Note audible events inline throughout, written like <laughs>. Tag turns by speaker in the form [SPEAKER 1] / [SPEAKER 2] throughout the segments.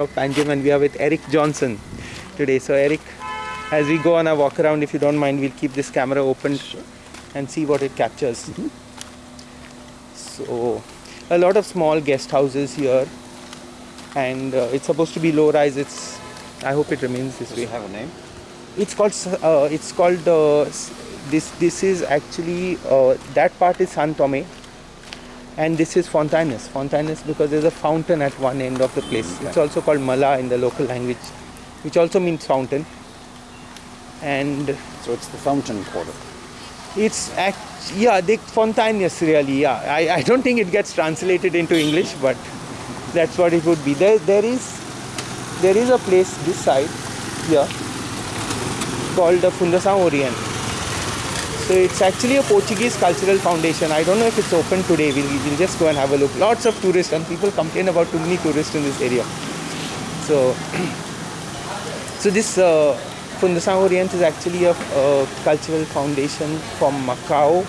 [SPEAKER 1] of Panjim and we are with Eric Johnson today. So Eric, as we go on a walk around, if you don't mind, we'll keep this camera open and see what it captures. So a lot of small guest houses here and uh, it's supposed to be low rise. It's I hope it remains this
[SPEAKER 2] Does
[SPEAKER 1] way.
[SPEAKER 2] it have a name?
[SPEAKER 1] It's called uh, it's called uh, this this is actually uh, that part is San Tome and this is Fontainhas. Fontainhas because there's a fountain at one end of the place. It's also called Mala in the local language, which also means fountain. And
[SPEAKER 2] So it's the fountain quarter.
[SPEAKER 1] it's act yeah, the Fontainhas really. Yeah, I, I don't think it gets translated into English, but that's what it would be. There there is there is a place this side here called the Fundação Orient. So it's actually a Portuguese cultural foundation. I don't know if it's open today. We'll, we'll just go and have a look. Lots of tourists and people complain about too many tourists in this area. So, <clears throat> so this uh, Fundação Orient is actually a, a cultural foundation from Macau,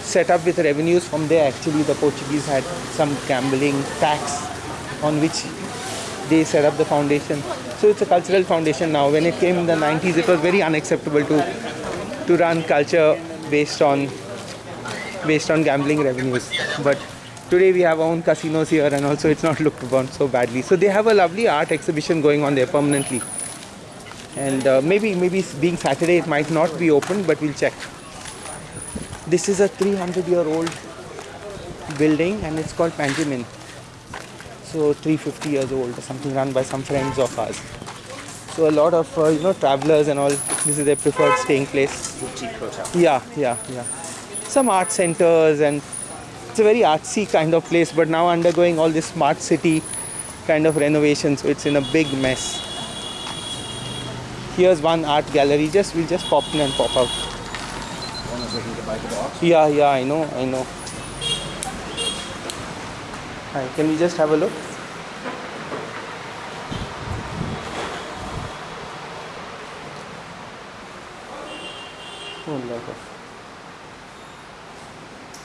[SPEAKER 1] set up with revenues from there. Actually, the Portuguese had some gambling tax on which they set up the foundation. So it's a cultural foundation now. When it came in the 90s, it was very unacceptable to to run culture based on based on gambling revenues. But today we have our own casinos here, and also it's not looked upon so badly. So they have a lovely art exhibition going on there permanently. And uh, maybe maybe being Saturday it might not be open, but we'll check. This is a 300 year old building, and it's called Panjim Inn. So 350 years old or something, run by some friends of ours. So a lot of uh, you know travelers and all. This is their preferred staying place.
[SPEAKER 2] Hotel.
[SPEAKER 1] Yeah, yeah, yeah. Some art centers and it's a very artsy kind of place, but now undergoing all this smart city kind of renovation, so it's in a big mess. Here's one art gallery. Just we'll just pop in and pop out.
[SPEAKER 2] As long as they can the box.
[SPEAKER 1] Yeah, yeah, I know, I know. Hi, can we just have a look? Oh, lot of.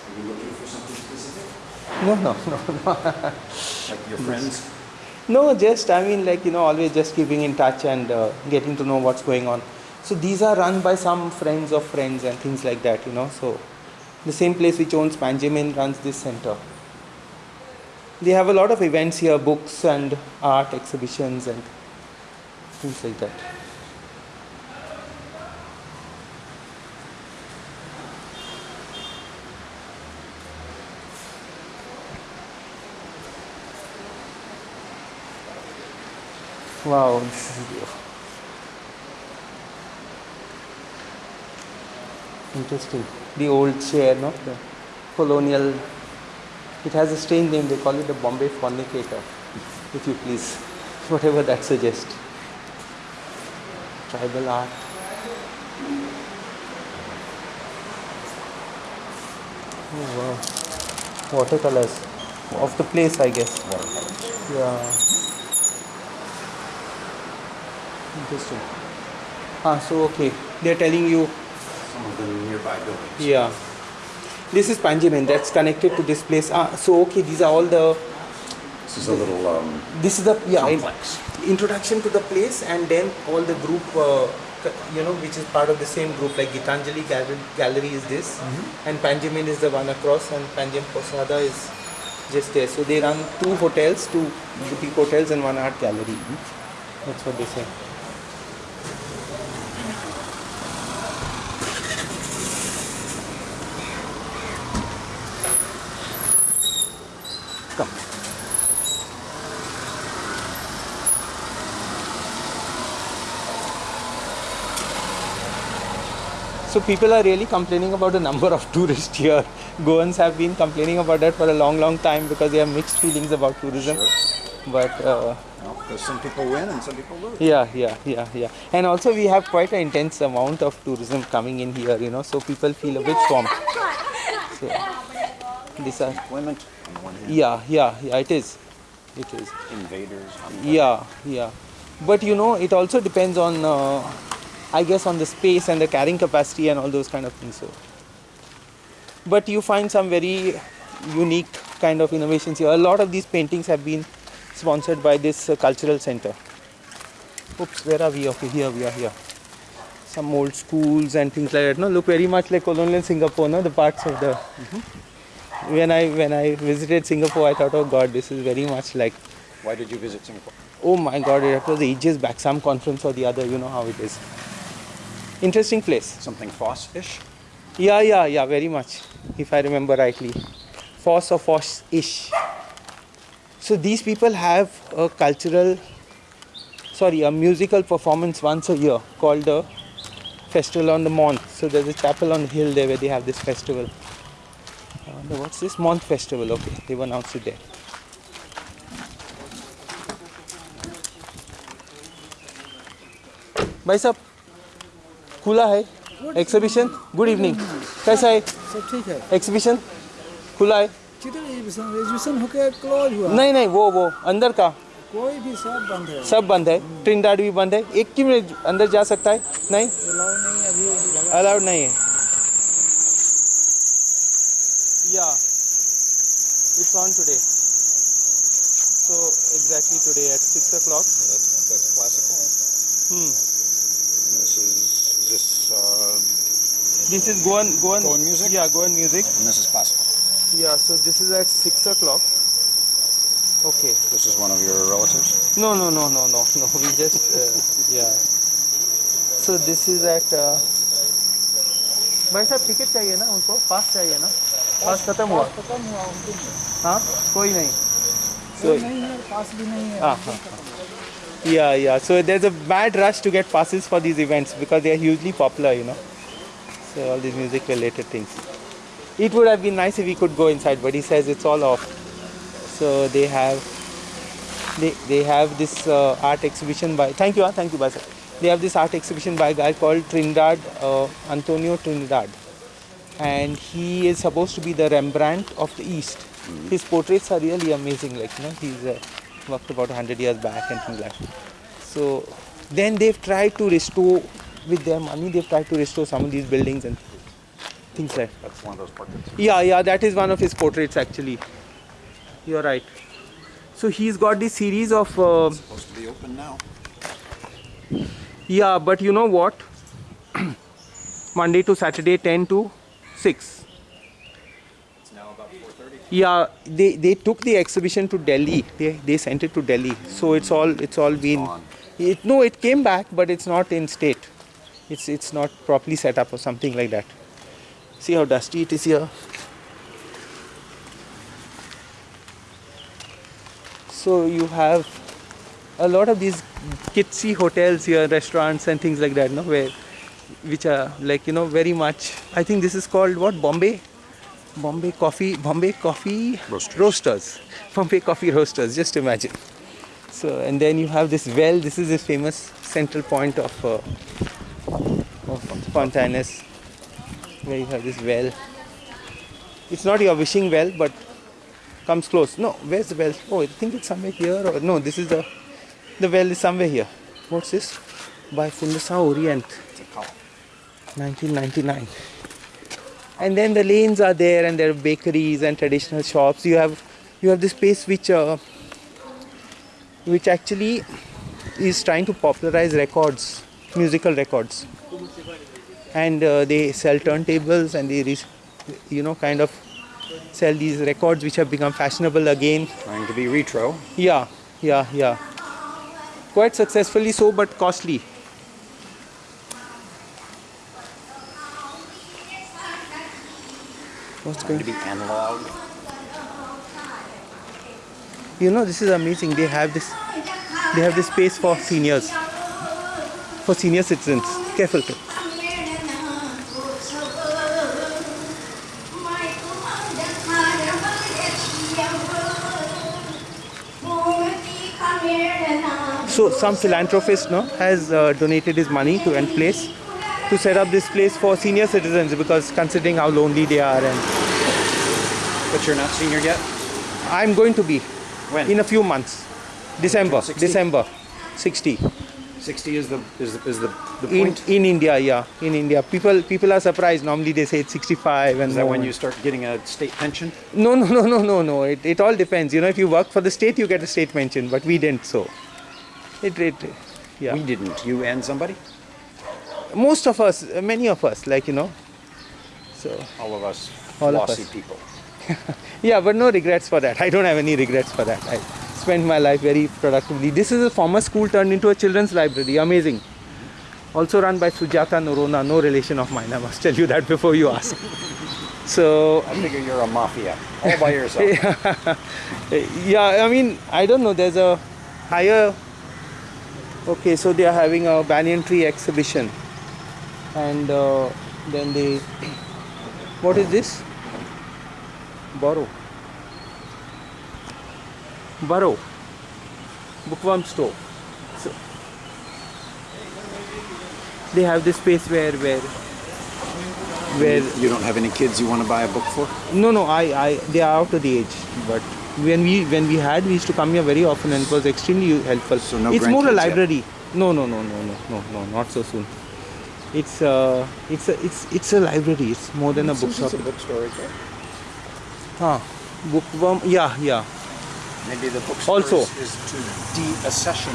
[SPEAKER 2] Are you looking for something specific?
[SPEAKER 1] No, no, no, no.
[SPEAKER 2] Like your friends?
[SPEAKER 1] No, just I mean, like you know, always just keeping in touch and uh, getting to know what's going on. So these are run by some friends of friends and things like that, you know. So the same place which owns Panjim Inn runs this center. They have a lot of events here, books and art exhibitions and things like that. Wow, this is beautiful. Interesting. The old chair, no? The colonial. It has a strange name. They call it the Bombay fornicator, if you please. <laughs> Whatever that suggests. Tribal art. Oh wow. Watercolors of the place, I guess. Yeah. Interesting. Ah, so okay. They're telling you,
[SPEAKER 2] Some of the nearby buildings.
[SPEAKER 1] yeah. This is Panjim Inn. That's connected to this place. Ah, so okay. These are all the.
[SPEAKER 2] This is a little um,
[SPEAKER 1] This is the yeah
[SPEAKER 2] complex.
[SPEAKER 1] introduction to the place, and then all the group. Uh, you know, which is part of the same group. Like Gitanjali Gallery, Gallery is this, and Panjim Inn is the one across, and Panjim Pousada is just there. So they run two hotels, two boutique hotels, and one art gallery. That's what they say. So people are really complaining about the number of <laughs> tourists here. Goans have been complaining about that for a long, long time because they have mixed feelings about tourism.
[SPEAKER 2] Sure.
[SPEAKER 1] But uh,
[SPEAKER 2] No, some people win and some people lose.
[SPEAKER 1] yeah, yeah, yeah, yeah. And also we have quite an intense amount of tourism coming in here, you know, so people feel a bit swamped. So these are
[SPEAKER 2] Employment on the one hand.
[SPEAKER 1] yeah, yeah, yeah, it is. It is.
[SPEAKER 2] Invaders on the other.
[SPEAKER 1] Yeah, yeah. But you know, it also depends on, uh, I guess, on the space and the carrying capacity and all those kind of things. So, but you find some very unique kind of innovations here. A lot of these paintings have been sponsored by this uh, cultural center. Oops, where are we? Okay, here we are here. Some old schools and things like that. No, look very much like colonial Singapore. No, the parts of the. When I when I visited Singapore, I thought, oh God, this is very much like.
[SPEAKER 2] Why did you visit Singapore?
[SPEAKER 1] Oh my God, it was ages back. Some conference or the other. You know how it is. Interesting place.
[SPEAKER 2] Something Foss-ish?
[SPEAKER 1] Yeah, yeah, yeah, very much, if I remember rightly. Foss or Foss-ish. So these people have a cultural, sorry, a musical performance once a year called the Festival on the month. So there's a chapel on the hill there where they have this festival. Uh, what's this? Monte Festival, okay, they've announced it there. भाई साहब खुला है? Exhibition good evening कैसा है?
[SPEAKER 3] सब ठीक है।
[SPEAKER 1] Exhibition खुला है?
[SPEAKER 3] एग्जीबिशन एग्जीबिशन क्लोज हुआ।
[SPEAKER 1] नहीं नहीं वो वो अंदर का।
[SPEAKER 3] कोई भी सब बंद है।
[SPEAKER 1] सब बंद है। ट्रिंडाड भी बंद है। एक की मिनट अंदर जा सकता है? नहीं?
[SPEAKER 3] अलाउ नहीं है, अभी
[SPEAKER 1] अलाउड नहीं है। या
[SPEAKER 2] it's on
[SPEAKER 1] today
[SPEAKER 2] so exactly today at six o'clock
[SPEAKER 1] this is Goan Goan
[SPEAKER 2] Goan music?
[SPEAKER 1] या Goan music
[SPEAKER 2] and this is classical.
[SPEAKER 1] या so this is eight six O clock okay
[SPEAKER 2] This is one of your relatives?
[SPEAKER 1] No, no, no, no, no, no. <laughs> We just, uh, yeah. So this is at. Uh, भाई साहब ticket चाहिए ना उनको पास चाहिए ना पास खत्म हुआ
[SPEAKER 3] खत्म हुआ उनके में।
[SPEAKER 1] हाँ कोई नहीं
[SPEAKER 3] कोई नहीं है पास भी नहीं है
[SPEAKER 1] Ah, yeah, yeah. So there's a bad rush to get passes for these events because they are hugely popular, you know. So all these music related things. It would have been nice if we could go inside, but he says it's all off. So they have they, they have this uh, art exhibition by thank you, ah, thank you, sir. They have this art exhibition by a guy called Trindade uh, Antonio Trindade, and he is supposed to be the Rembrandt of the East. His portraits are really amazing. Like you know, he's uh, worked about 100 years back and things like that. So then they've tried to restore with their money. They've tried to restore some of these buildings and things like. that.
[SPEAKER 2] That's one of those portraits.
[SPEAKER 1] Yeah, yeah, that is one of his portraits actually. You're right. So he's got this series of. Uh,
[SPEAKER 2] Supposed to be open now.
[SPEAKER 1] yeah, but you know what? <clears throat> Monday to Saturday, 10 to 6.
[SPEAKER 2] It's now about 4.30.
[SPEAKER 1] Yeah, they, they took the exhibition to Delhi. They, they sent it to Delhi. So it's all it's all been. It, no, it came back, but it's not in state. It's it's not properly set up or something like that. See how dusty it is here. So you have a lot of these kitsy hotels here, restaurants and things like that, no, where which are like you know very much. I think this is called what Bombay, Bombay coffee, Bombay coffee
[SPEAKER 2] Roasters.
[SPEAKER 1] roasters, <laughs> Bombay coffee roasters. Just imagine. So and then you have this well. This is this famous central point of uh, of where you have this well. It's not your wishing well, but comes close. No, where's the well? Oh, I think it's somewhere here. Or no, this is the the well is somewhere here. What's this? By Fundação Orient,
[SPEAKER 2] It's a column.
[SPEAKER 1] 1999. And then the lanes are there, and there are bakeries and traditional shops. You have you have this space which uh, which actually is trying to popularize records, musical records. And uh, they sell turntables and they, you know, kind of sell these records which have become fashionable again.
[SPEAKER 2] Trying to be retro.
[SPEAKER 1] Yeah, yeah, yeah. Quite successfully so, but costly. What's going
[SPEAKER 2] to be analog.
[SPEAKER 1] You know, this is amazing. They have this. They have this space for seniors, for senior citizens. Careful. Some philanthropist no, has uh, donated his money to and place to set up this place for senior citizens because considering how lonely they are and
[SPEAKER 2] But you're not senior yet?
[SPEAKER 1] I'm going to be
[SPEAKER 2] When?
[SPEAKER 1] in a few months. December.
[SPEAKER 2] 60?
[SPEAKER 1] December. 60.
[SPEAKER 2] 60 is the is the, is the The
[SPEAKER 1] in
[SPEAKER 2] point?
[SPEAKER 1] in India, yeah, in India, people people are surprised. Normally they say it's 65, and
[SPEAKER 2] Is that
[SPEAKER 1] no
[SPEAKER 2] when you start getting a state pension?
[SPEAKER 1] No, no, no, no, no, no. It, it all depends. You know, if you work for the state, you get a state pension, but we didn't. So, it, it yeah.
[SPEAKER 2] We didn't. You and somebody?
[SPEAKER 1] Most of us, uh, many of us, like you know. So
[SPEAKER 2] All of us
[SPEAKER 1] All of us.
[SPEAKER 2] people. <laughs>
[SPEAKER 1] yeah, but no regrets for that. I don't have any regrets for that. I spent my life very productively. This is a former school turned into a children's library. Amazing. Also run by Sujata Noronha, no relation of mine. I must tell you that before you ask. <laughs> So
[SPEAKER 2] I figure you're a mafia all by yourself. <laughs>
[SPEAKER 1] yeah i mean i don't know there's a higher okay so they are having a banyan tree exhibition and uh, then they <clears throat> what is this borrow borrow bookworm store so they have this space where where where
[SPEAKER 2] You don't have any kids you want to buy a book for?
[SPEAKER 1] no, no, I, I, they are out of the age. But when we, when we had, we used to come here very often, and it was extremely helpful.
[SPEAKER 2] So no
[SPEAKER 1] it's more a
[SPEAKER 2] grandkids yet?
[SPEAKER 1] library. No, no, no, no, no, no, no, not so soon. It's uh, it's a, it's, it's a library. It's more than a bookshop.
[SPEAKER 2] It's a bookstore right there.
[SPEAKER 1] Huh. Bookworm. Yeah, yeah.
[SPEAKER 2] Maybe the bookstore
[SPEAKER 1] Also-
[SPEAKER 2] is, is to de-accession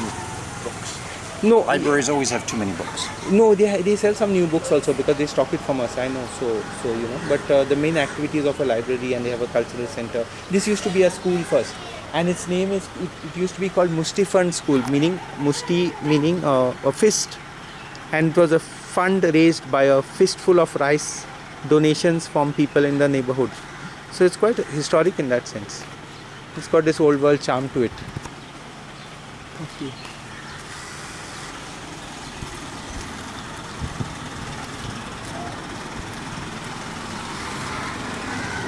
[SPEAKER 2] books.
[SPEAKER 1] No,
[SPEAKER 2] Libraries always have too many books.
[SPEAKER 1] no, they they sell some new books also because they stock it from us. I know. So so you know. But uh, the main activities of a library, and they have a cultural center. This used to be a school first, and its name is it, it used to be called Musti Fund School, meaning Musti meaning uh, a fist, and it was a fund raised by a fistful of rice donations from people in the neighborhood. So it's quite historic in that sense. It's got this old world charm to it. Okay.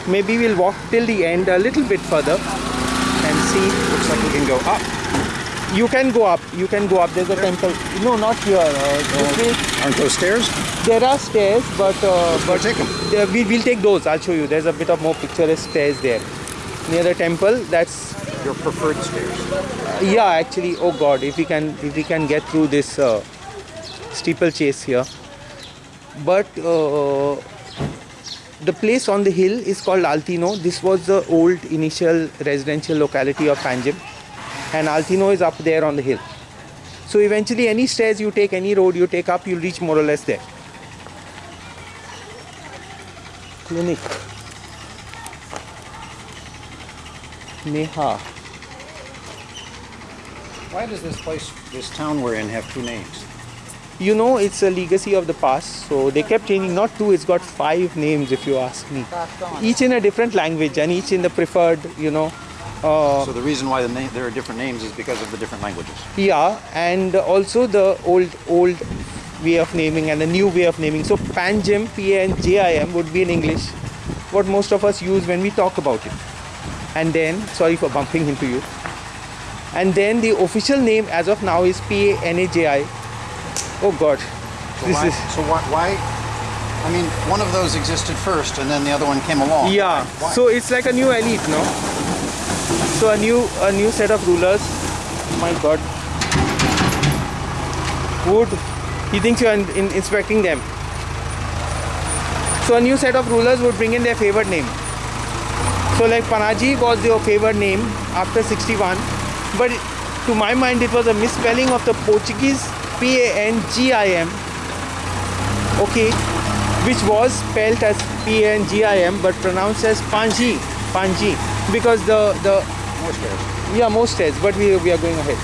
[SPEAKER 1] Maybe we'll walk till the end a little bit further and see.
[SPEAKER 2] Looks like we can go up.
[SPEAKER 1] You can go up. You can go up. There's a temple. No, not here. Uh.
[SPEAKER 2] Aren't those stairs?
[SPEAKER 1] There are stairs, but uh, but
[SPEAKER 2] take 'em.
[SPEAKER 1] there- we, we'll take those. I'll show you. There's a bit of more picturesque stairs there near the temple. That's
[SPEAKER 2] Your preferred stairs.
[SPEAKER 1] yeah. Actually, oh God, if we can if we can get through this uh, steeplechase here, but. Uh, the place on the hill is called Altino. This was the old initial residential locality of Panjim, and Altino is up there on the hill. So eventually, any stairs you take, any road you take up, you'll reach more or less there. Clinic. Neha.
[SPEAKER 2] Why does this place, this town we're in, have two names?
[SPEAKER 1] You know, it's a legacy of the past, so they kept changing. Not two, it's got five names, if you ask me. Each in a different language, and each in the preferred, you know. Uh,
[SPEAKER 2] So the reason why the name, there are different names is because of the different languages.
[SPEAKER 1] Yeah, and also the old old way of naming and the new way of naming. So Panjim, P A N J I M, would be in English what most of us use when we talk about it. And then, sorry for bumping into you. And then the official name as of now is P A N A J I. Oh God,
[SPEAKER 2] So
[SPEAKER 1] this
[SPEAKER 2] why,
[SPEAKER 1] is
[SPEAKER 2] so why, why, I mean, one of those existed first and then the other one came along.
[SPEAKER 1] yeah.
[SPEAKER 2] Why?
[SPEAKER 1] So it's like a new elite, no? So a new a new set of rulers. Oh my God. Would he thinks you are in, in, inspecting them? So a new set of rulers would bring in their favored name. So like Panaji was their favored name after 61, but to my mind it was a misspelling of the Portuguese P-A-N-G-I-M. Okay, which was spelled as P-A-N-G-I-M but pronounced as Panji, Panji, because the the
[SPEAKER 2] More stairs.
[SPEAKER 1] yeah most stairs, but we we are going ahead.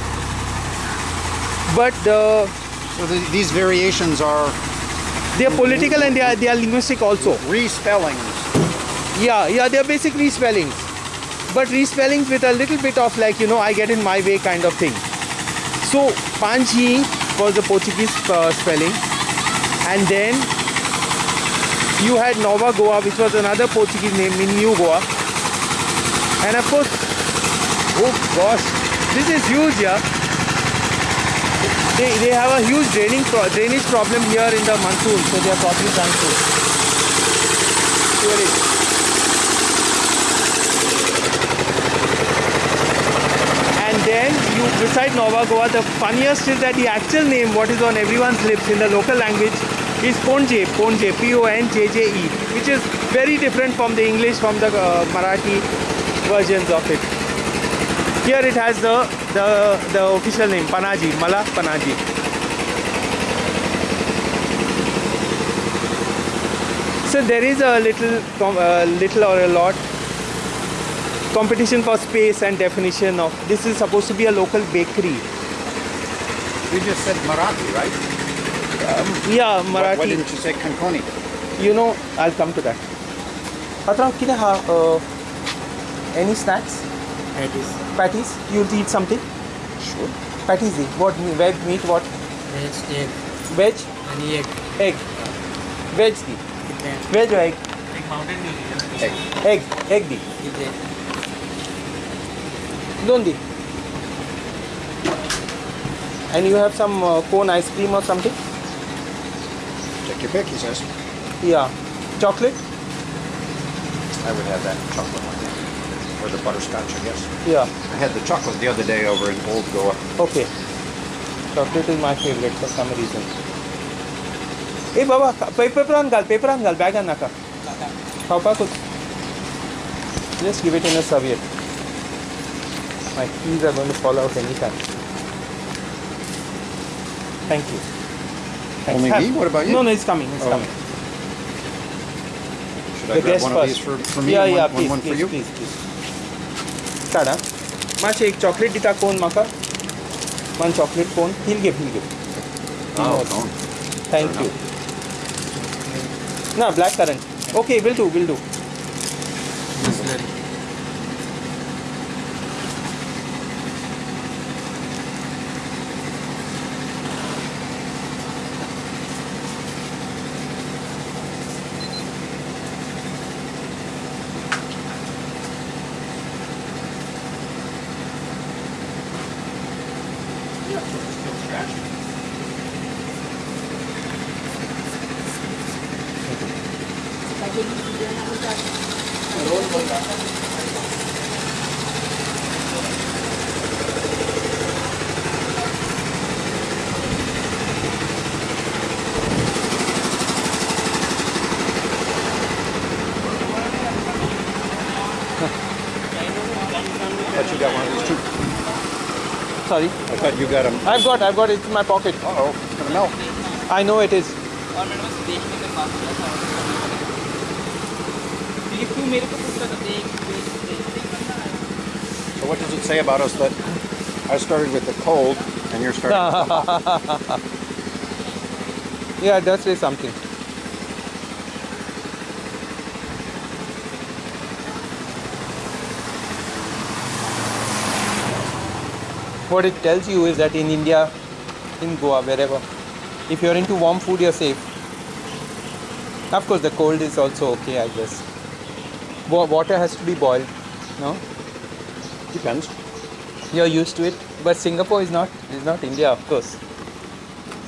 [SPEAKER 1] But the
[SPEAKER 2] So the, these variations are
[SPEAKER 1] they are political and they are they are linguistic also.
[SPEAKER 2] respellings.
[SPEAKER 1] Yeah, yeah, they're basic respellings. But respellings with a little bit of like, you know, I get in my way kind of thing. So, Panji was the Portuguese uh, spelling. And then you had Nova Goa, which was another Portuguese name in New Goa. And of course, oh gosh, this is huge, yeah. They, they have a huge draining pro- drainage problem here in the monsoon, so they are probably trying to. Here it is. And then you beside Nova Goa, the funniest is that the actual name, what is on everyone's lips in the local language, is Ponje, Ponje, P-O-N-J-J-E, which is very different from the English, from the uh, Marathi versions of it. Here it has the the the official name, Panaji, Mala Panaji. So there is a little, uh, little or a lot competition for space and definition of this is supposed to be a local bakery.
[SPEAKER 2] You just said marathi right?
[SPEAKER 1] Um,
[SPEAKER 2] yeah
[SPEAKER 1] marathi
[SPEAKER 2] why, why, didn't you say Konkani?
[SPEAKER 1] You know i'll come to that. Atram, can I have uh, any snacks?
[SPEAKER 4] Patties.
[SPEAKER 1] Patties? You'll eat something?
[SPEAKER 2] Sure.
[SPEAKER 1] Patties eh? what veg meat what?
[SPEAKER 4] Veg egg.
[SPEAKER 1] Veg?
[SPEAKER 4] And egg.
[SPEAKER 1] Egg. Veg
[SPEAKER 4] di?
[SPEAKER 1] Veg or egg?
[SPEAKER 2] Egg
[SPEAKER 1] mountain egg. Egg
[SPEAKER 4] egg
[SPEAKER 1] di? Dondi. And you have some uh, cone ice cream or something?
[SPEAKER 2] Take your pick, he says.
[SPEAKER 1] Yeah. Chocolate?
[SPEAKER 2] I would have that chocolate one. Or the butterscotch, I guess.
[SPEAKER 1] Yeah.
[SPEAKER 2] I had the chocolate the other day over in Old Goa.
[SPEAKER 1] Okay. Chocolate is my favorite for some reason. Hey, Baba, paper on gal, paper on gal, bag anaka. Papa, just give it in a serviette. My keys are going to fall out anytime. Thank you. Thanks.
[SPEAKER 2] Only
[SPEAKER 1] Have-
[SPEAKER 2] me? What about you?
[SPEAKER 1] No, no, it's coming. It's
[SPEAKER 2] Oh.
[SPEAKER 1] coming.
[SPEAKER 2] Should I
[SPEAKER 1] The
[SPEAKER 2] grab one
[SPEAKER 1] first.
[SPEAKER 2] of these for, for me
[SPEAKER 1] yeah,
[SPEAKER 2] and
[SPEAKER 1] yeah,
[SPEAKER 2] one,
[SPEAKER 1] please,
[SPEAKER 2] one, one
[SPEAKER 1] please,
[SPEAKER 2] for you?
[SPEAKER 1] please, please. काढा मातशें एक chocolate दिता कोण म्हाका one chocolate कोण he'll give he'll give
[SPEAKER 2] Oh,
[SPEAKER 1] No.
[SPEAKER 2] cone.
[SPEAKER 1] Thank
[SPEAKER 2] Fair
[SPEAKER 1] you. No, black currant.
[SPEAKER 2] I thought you got one of these too.
[SPEAKER 1] Sorry.
[SPEAKER 2] I thought you got them.
[SPEAKER 1] I've got, I've got it in my pocket.
[SPEAKER 2] Uh oh, it's gonna melt.
[SPEAKER 1] I know it is.
[SPEAKER 2] So what does it say about us that I started with the cold and you're starting? <laughs>
[SPEAKER 1] Yeah, it does say something. What it tells you is that in India, in Goa, wherever, if you're into warm food, you're safe. Of course, the cold is also okay, I guess. Wa- Water has to be boiled, no?
[SPEAKER 2] Depends.
[SPEAKER 1] You're used to it, but Singapore is not. Is not India, of course.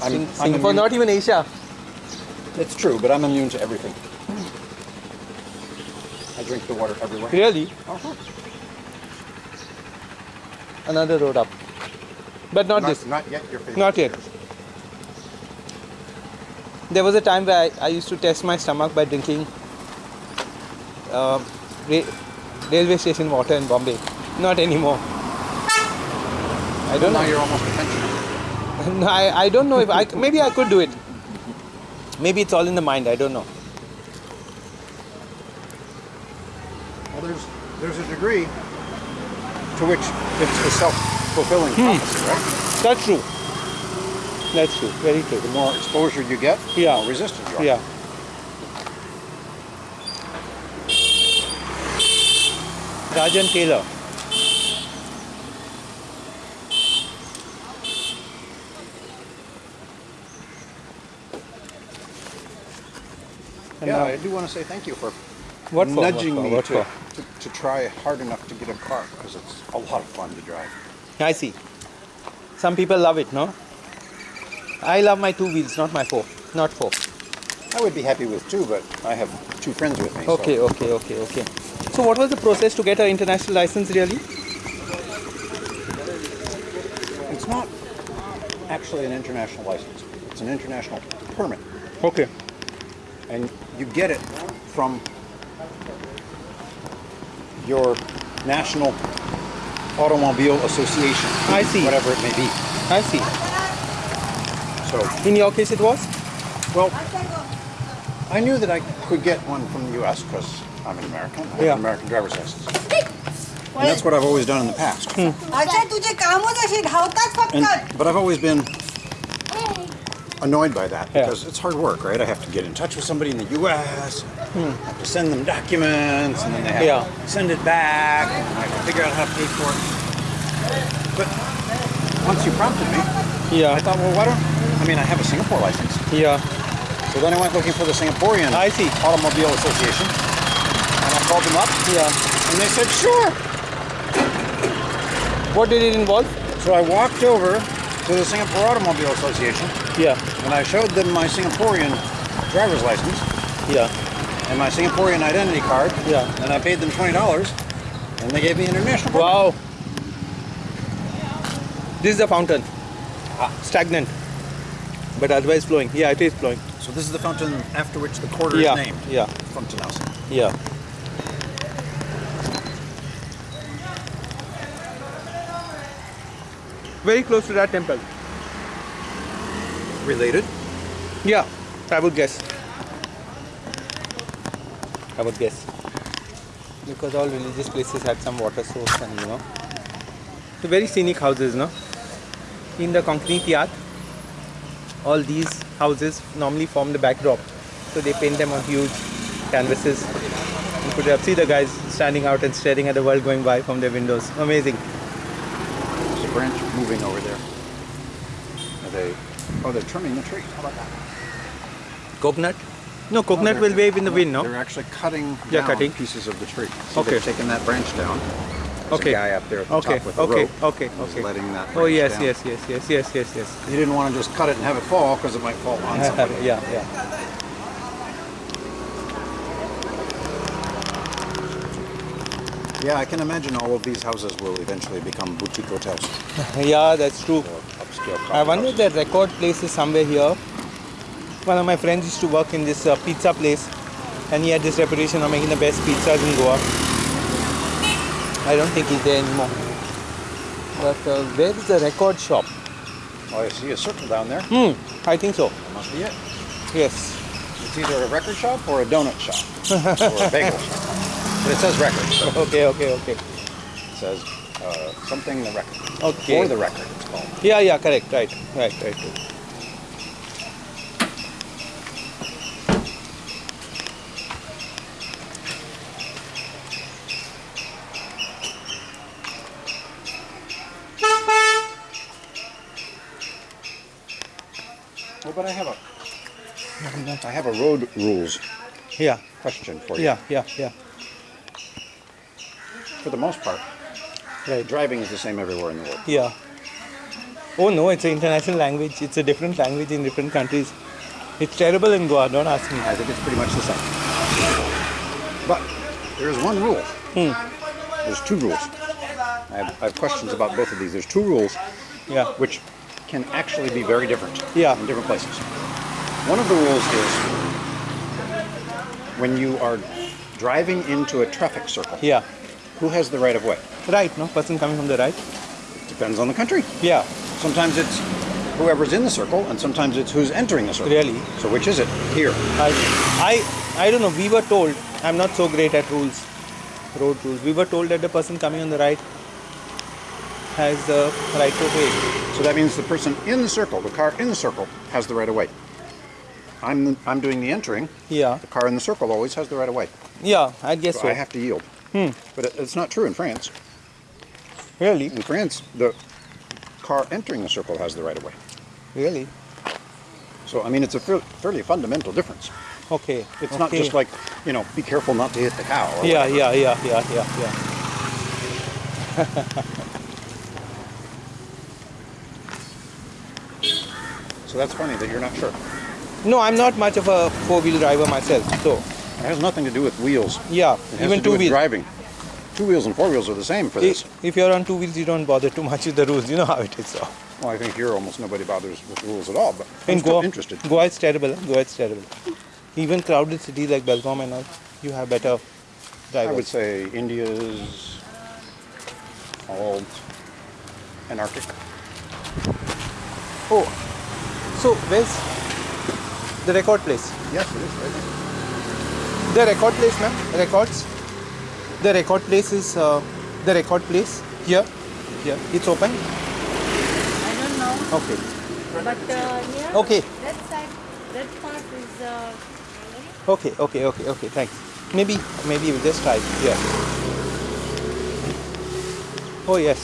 [SPEAKER 2] I'm,
[SPEAKER 1] Sing-
[SPEAKER 2] I'm
[SPEAKER 1] Singapore,
[SPEAKER 2] immune-
[SPEAKER 1] not even Asia.
[SPEAKER 2] It's true, but I'm immune to everything. I drink the water everywhere.
[SPEAKER 1] Really?
[SPEAKER 2] Uh-huh.
[SPEAKER 1] Another road up. But not,
[SPEAKER 2] Not,
[SPEAKER 1] this.
[SPEAKER 2] not yet. You're finished.
[SPEAKER 1] Not yet. There was a time where I, I used to test my stomach by drinking uh, ra- railway station water in Bombay. Not anymore. I don't
[SPEAKER 2] Now
[SPEAKER 1] know.
[SPEAKER 2] you're almost a pensioner. <laughs>
[SPEAKER 1] No, I, I don't know if I maybe I could do it. Maybe it's all in the mind. I don't know.
[SPEAKER 2] Well, there's there's a degree to which it's a self-fulfilling
[SPEAKER 1] Hmm.
[SPEAKER 2] prophecy, right?
[SPEAKER 1] That's true. That's true. Very true.
[SPEAKER 2] The more exposure you get,
[SPEAKER 1] Yeah.
[SPEAKER 2] the more resistant you are.
[SPEAKER 1] Yeah. Rajan Taylor. And
[SPEAKER 2] Yeah,
[SPEAKER 1] now-
[SPEAKER 2] I do want to say thank you for
[SPEAKER 1] what for?
[SPEAKER 2] nudging
[SPEAKER 1] what for?
[SPEAKER 2] me
[SPEAKER 1] What
[SPEAKER 2] to, to, to try hard enough to get a car because it's a lot of fun to drive.
[SPEAKER 1] I see. Some people love it, no? I love my two wheels, not my four. Not four.
[SPEAKER 2] I would be happy with two, but I have two friends with me. so-
[SPEAKER 1] Okay, okay, okay, okay. So what was the process to get an international license really?
[SPEAKER 2] it's not actually an international license. It's an international permit.
[SPEAKER 1] Okay.
[SPEAKER 2] and you get it from your National Automobile Association.
[SPEAKER 1] I see.
[SPEAKER 2] Whatever it may be.
[SPEAKER 1] I see.
[SPEAKER 2] So,
[SPEAKER 1] In your case, it was?
[SPEAKER 2] well, I knew that I could get one from the U.S. because I'm an American. I have
[SPEAKER 1] Yeah.
[SPEAKER 2] an American driver's license. And that's what I've always done in the past.
[SPEAKER 5] अच्छा तुझे कामच अशी धावतात
[SPEAKER 2] And,
[SPEAKER 5] फक्त
[SPEAKER 2] but I've always been annoyed by that
[SPEAKER 1] Yeah.
[SPEAKER 2] because it's hard work, right? I have to get in touch with somebody in the U.S. I have to send them documents, and then they have
[SPEAKER 1] Yeah.
[SPEAKER 2] to send it back, and I have to figure out how to pay for it. But once you prompted me, I
[SPEAKER 1] Yeah.
[SPEAKER 2] thought, well, why don't? I mean, I have a Singapore license,
[SPEAKER 1] Yeah.
[SPEAKER 2] so then I went looking for the Singaporean
[SPEAKER 1] I see.
[SPEAKER 2] Automobile Association, and I called them up,
[SPEAKER 1] Yeah.
[SPEAKER 2] and they said, sure.
[SPEAKER 1] What did it involve?
[SPEAKER 2] So I walked over to the Singapore Automobile Association,
[SPEAKER 1] Yeah.
[SPEAKER 2] and I showed them my Singaporean driver's license.
[SPEAKER 1] Yeah.
[SPEAKER 2] and my Singaporean identity card.
[SPEAKER 1] Yeah.
[SPEAKER 2] And I paid them twenty dollars, and they gave me an international.
[SPEAKER 1] Wow. This is the fountain. Ah. Stagnant. But otherwise flowing. Yeah, it is flowing.
[SPEAKER 2] So this is the fountain after which the quarter
[SPEAKER 1] Yeah.
[SPEAKER 2] is named.
[SPEAKER 1] Yeah.
[SPEAKER 2] Fountain House.
[SPEAKER 1] Yeah. Very close to that temple.
[SPEAKER 2] Related.
[SPEAKER 1] Yeah, I would guess. I would guess. Because all religious places had some water source and you know. So very scenic houses, no? In the concrete yard, all these houses normally form the backdrop. So they paint them on huge canvases and put it up. See the guys standing out and staring at the world going by from their windows. Amazing.
[SPEAKER 2] Branch moving over there. Are they? Oh, they're trimming the tree. How about that?
[SPEAKER 1] Coconut? No, coconut
[SPEAKER 2] they're-
[SPEAKER 1] will wave in the wind, no?
[SPEAKER 2] They're actually cutting down
[SPEAKER 1] cutting.
[SPEAKER 2] pieces of the tree. So
[SPEAKER 1] Okay.
[SPEAKER 2] They've taken that branch down. There's
[SPEAKER 1] Okay.
[SPEAKER 2] A guy up there at the
[SPEAKER 1] Okay,
[SPEAKER 2] top with the
[SPEAKER 1] okay,
[SPEAKER 2] rope.
[SPEAKER 1] okay,
[SPEAKER 2] who's
[SPEAKER 1] okay.
[SPEAKER 2] letting that.
[SPEAKER 1] Oh yes,
[SPEAKER 2] down.
[SPEAKER 1] yes, yes, yes, yes, yes, yes.
[SPEAKER 2] He didn't want to just cut it and have it fall because it might fall on <laughs> somebody.
[SPEAKER 1] yeah, yeah.
[SPEAKER 2] Yeah, I can imagine all of these houses will eventually become boutique hotels <laughs>
[SPEAKER 1] Yeah, that's true.
[SPEAKER 2] or upscale coffee
[SPEAKER 1] I wonder if the record place is somewhere here. One of my friends used to work in this uh, pizza place and he had this reputation of making the best pizzas in Goa. I don't think he's there anymore. But uh, where is the record shop?
[SPEAKER 2] Oh, I see a circle down there.
[SPEAKER 1] Hmm, I think so.
[SPEAKER 2] That must be it.
[SPEAKER 1] Yes.
[SPEAKER 2] It's either a record shop or a donut shop <laughs> or a bagel shop. But it says record, so <laughs>
[SPEAKER 1] Okay, okay, okay.
[SPEAKER 2] it says uh, something in the record.
[SPEAKER 1] Okay.
[SPEAKER 2] For the record, it's called.
[SPEAKER 1] Yeah, yeah, correct, right, right, right. right.
[SPEAKER 2] But I have a I have a road rules
[SPEAKER 1] Yeah,
[SPEAKER 2] question for you.
[SPEAKER 1] yeah, yeah, yeah.
[SPEAKER 2] For the most part,
[SPEAKER 1] Right.
[SPEAKER 2] driving is the same everywhere in the world.
[SPEAKER 1] Yeah. Oh no, it's an international language. It's a different language in different countries. It's terrible in Goa, don't ask me.
[SPEAKER 2] I think it's pretty much the same. But there is one rule.
[SPEAKER 1] Hmm.
[SPEAKER 2] There's two rules. I have, I have questions about both of these. There's two rules
[SPEAKER 1] Yeah.
[SPEAKER 2] which can actually be very different
[SPEAKER 1] Yeah.
[SPEAKER 2] in different places. One of the rules is when you are driving into a traffic circle,
[SPEAKER 1] Yeah.
[SPEAKER 2] Who has the right of way?
[SPEAKER 1] Right, no? Person coming from the right?
[SPEAKER 2] It depends on the country.
[SPEAKER 1] Yeah.
[SPEAKER 2] Sometimes it's whoever's in the circle, and sometimes it's who's entering the circle.
[SPEAKER 1] Really?
[SPEAKER 2] So which is it? Here.
[SPEAKER 1] I, I, I don't know. We were told, I'm not so great at rules, road rules. We were told that the person coming on the right has the right of way.
[SPEAKER 2] So that means the person in the circle, the car in the circle, has the right of way. I'm I'm doing the entering.
[SPEAKER 1] Yeah.
[SPEAKER 2] The car in the circle always has the right of way.
[SPEAKER 1] Yeah, I guess
[SPEAKER 2] So
[SPEAKER 1] so.
[SPEAKER 2] I have to yield. Hmm. But it, it's not true in France.
[SPEAKER 1] Really?
[SPEAKER 2] In France, the car entering the circle has the right of way.
[SPEAKER 1] Really?
[SPEAKER 2] So I mean, it's a fairly fundamental difference.
[SPEAKER 1] Okay.
[SPEAKER 2] It's not just like you know, be careful not to hit the cow.
[SPEAKER 1] Yeah, yeah, yeah, yeah, yeah, yeah. <laughs>
[SPEAKER 2] So that's funny that you're not sure.
[SPEAKER 1] No, I'm not much of a four-wheel driver myself, so
[SPEAKER 2] It has nothing to do with wheels.
[SPEAKER 1] yeah,
[SPEAKER 2] It has
[SPEAKER 1] even
[SPEAKER 2] to do two
[SPEAKER 1] wheels.
[SPEAKER 2] driving. Two wheels and four wheels are the same for this.
[SPEAKER 1] If, you're on two wheels, you don't bother too much with the rules. You know how it is. So.
[SPEAKER 2] Well, I think here almost nobody bothers with the rules at all, but I'm
[SPEAKER 1] In Goa,
[SPEAKER 2] interested.
[SPEAKER 1] Goa is terrible. Goa is terrible. Even crowded cities like Belgaum and all, you have better
[SPEAKER 2] I would
[SPEAKER 1] drivers.
[SPEAKER 2] say India's all anarchic.
[SPEAKER 1] Oh, so where's the record place?
[SPEAKER 2] Yes, it is. Right?
[SPEAKER 1] The record place, ma'am. Records. The record place is uh, the record place here. Here, it's open.
[SPEAKER 6] I don't know,
[SPEAKER 1] Okay.
[SPEAKER 6] but uh, here,
[SPEAKER 1] Okay.
[SPEAKER 6] that side, that part is uh,
[SPEAKER 1] Okay. Okay. Okay. Okay. Thanks. Maybe, maybe we'll just try here. Oh yes.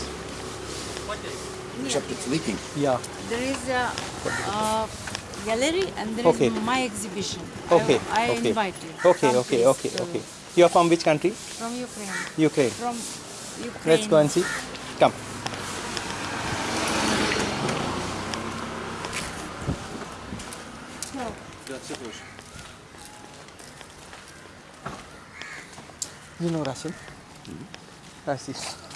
[SPEAKER 1] What is?
[SPEAKER 2] Except it's leaking.
[SPEAKER 1] Yeah.
[SPEAKER 6] there is a uh, gallery and there is
[SPEAKER 1] Okay.
[SPEAKER 6] my exhibition.
[SPEAKER 1] Okay.
[SPEAKER 6] I, I
[SPEAKER 1] okay.
[SPEAKER 6] invite you.
[SPEAKER 1] Okay.
[SPEAKER 6] Come
[SPEAKER 1] Okay. Okay.
[SPEAKER 6] to-
[SPEAKER 1] Okay. You are from which country?
[SPEAKER 6] From Ukraine.
[SPEAKER 1] Ukraine.
[SPEAKER 6] From Ukraine.
[SPEAKER 1] Let's go and see. Come. You know Russian? Mm-hmm. Russian.